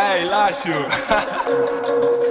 É, Ei, lacho.